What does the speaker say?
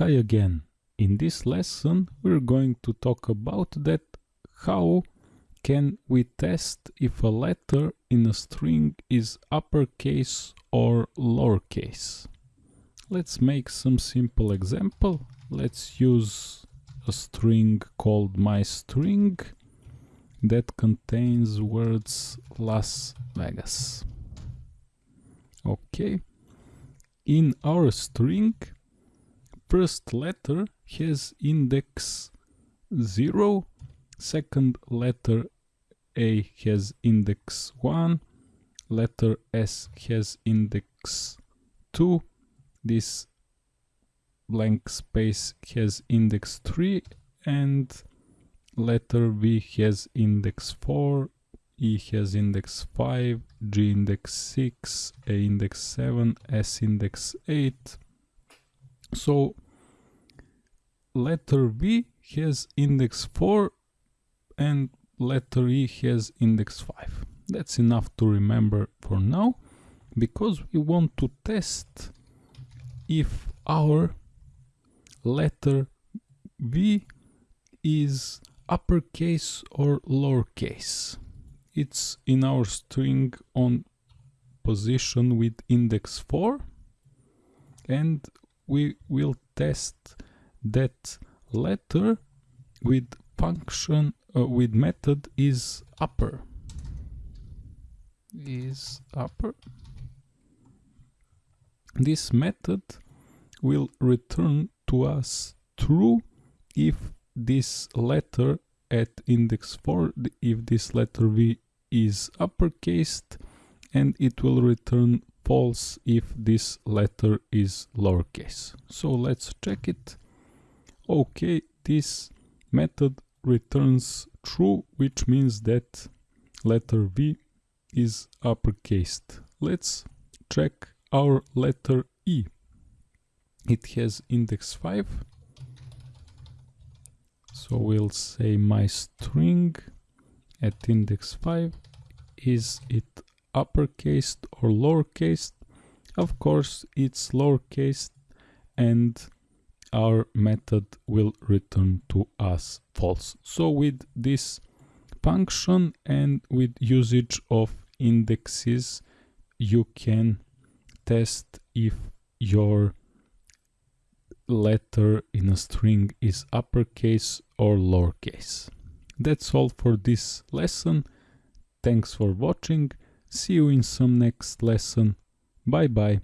Hi again. In this lesson we're going to talk about that how can we test if a letter in a string is uppercase or lowercase. Let's make some simple example. Let's use a string called my string that contains words Las Vegas. Okay. In our string first letter has index 0, second letter A has index 1, letter S has index 2, this blank space has index 3 and letter V has index 4, E has index 5, G index 6, A index 7, S index 8. So letter V has index 4 and letter E has index 5. That's enough to remember for now because we want to test if our letter V is uppercase or lowercase. It's in our string on position with index 4 and we will test that letter with function uh, with method is upper. Is upper. This method will return to us true if this letter at index 4 if this letter v is uppercase and it will return false if this letter is lowercase. So let's check it okay this method returns true which means that letter v is uppercase let's check our letter e. It has index 5 so we'll say my string at index 5 is it uppercase or lowercase of course it's lowercase and our method will return to us false. So with this function and with usage of indexes you can test if your letter in a string is uppercase or lowercase. That's all for this lesson. Thanks for watching. See you in some next lesson. Bye bye.